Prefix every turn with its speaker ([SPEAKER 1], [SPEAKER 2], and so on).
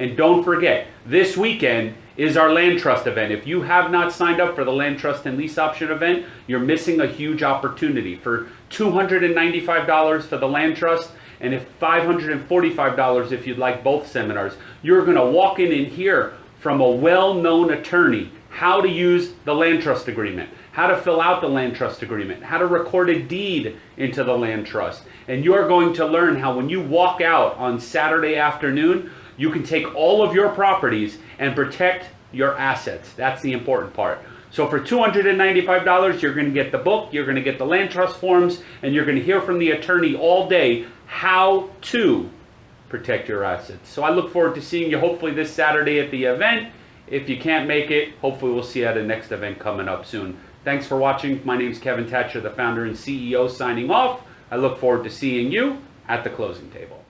[SPEAKER 1] And don't forget, this weekend is our land trust event. If you have not signed up for the land trust and lease option event, you're missing a huge opportunity. For $295 for the land trust, and if $545 if you'd like both seminars, you're going to walk in and hear from a well-known attorney how to use the land trust agreement, how to fill out the land trust agreement, how to record a deed into the land trust. And you're going to learn how when you walk out on Saturday afternoon, you can take all of your properties and protect your assets. That's the important part. So for $295, you're going to get the book, you're going to get the land trust forms, and you're going to hear from the attorney all day how to protect your assets. So I look forward to seeing you hopefully this Saturday at the event. If you can't make it, hopefully we'll see you at a next event coming up soon. Thanks for watching. My name is Kevin Thatcher, the founder and CEO, signing off. I look forward to seeing you at the closing table.